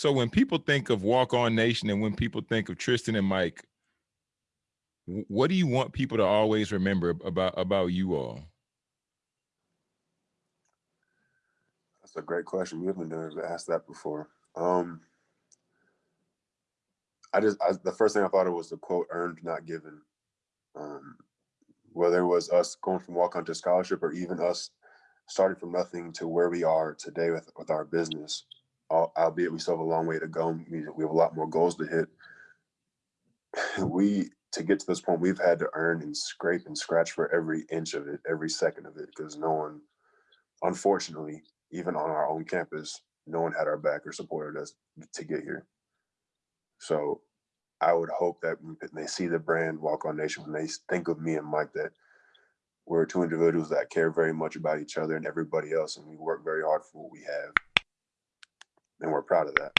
So when people think of Walk On Nation and when people think of Tristan and Mike, what do you want people to always remember about about you all? That's a great question. We haven't been asked that before. Um, I just I, the first thing I thought of was the quote "earned, not given." Um, whether it was us going from walk on to scholarship or even us starting from nothing to where we are today with with our business, albeit we still have a long way to go. We, have a lot more goals to hit. We to get to this point, we've had to earn and scrape and scratch for every inch of it, every second of it, because no one, unfortunately, even on our own campus, no one had our back or supported us to get here. So I would hope that when they see the brand Walk On Nation, when they think of me and Mike, that we're two individuals that care very much about each other and everybody else, and we work very hard for what we have. And we're proud of that.